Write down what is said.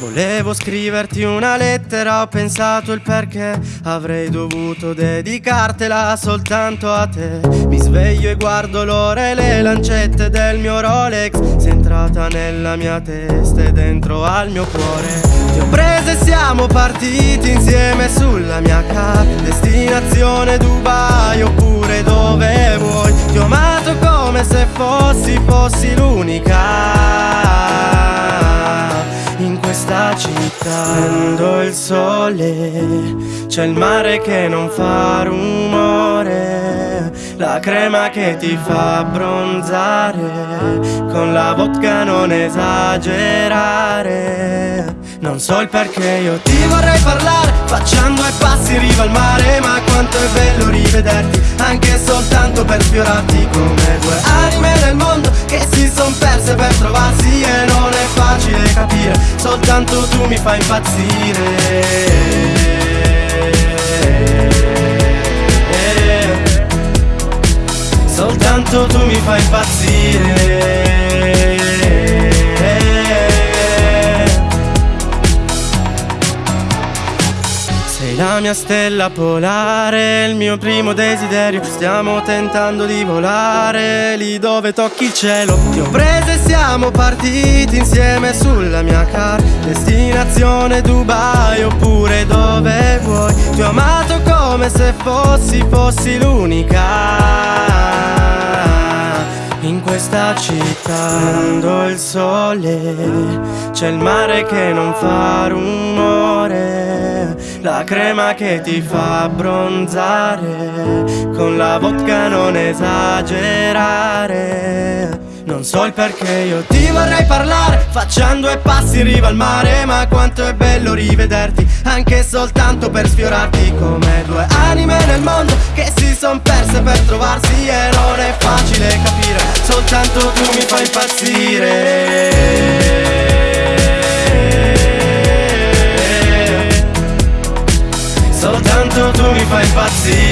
Volevo scriverti una lettera, ho pensato il perché. Avrei dovuto dedicartela soltanto a te. Mi sveglio e guardo l'ora e le lancette del mio Rolex Sei entrata nella mia testa e dentro al mio cuore. Ti ho preso e siamo partiti insieme sulla mia car Destinazione Dubai oppure dove vuoi. Ti ho amato come se fossi, fossi l'unica in questa città. Prendo il sole, c'è il mare che non fa rumore La crema che ti fa abbronzare Con la vodka non esagerare. Non so il perché io ti vorrei parlare Facciamo due passi in riva al mare Ma quanto è bello rivederti Anche soltanto per sfiorarti Come due anime nel mondo Che si son perse per trovarsi E non è facile capire Soltanto tu mi fai impazzire Soltanto tu mi fai impazzire. Sei la mia stella polare, il mio primo desiderio. Stiamo tentando di volare lì dove tocchi il cielo. Ti ho preso e siamo partiti insieme sulla mia car. Destinazione Dubai oppure dove vuoi. Ti ho se fossi, fossi l'unica in questa città. Prendo il sole C'è il mare che non fa rumore La crema che ti fa abbronzare Con la vodka non esagerare non so il perché io ti vorrei parlare Facendo e passi in riva al mare Ma quanto è bello rivederti Anche soltanto per sfiorarti Come due anime nel mondo Che si son perse per trovarsi E non è facile capire Soltanto tu mi fai impazzire. Soltanto tu mi fai impazzire.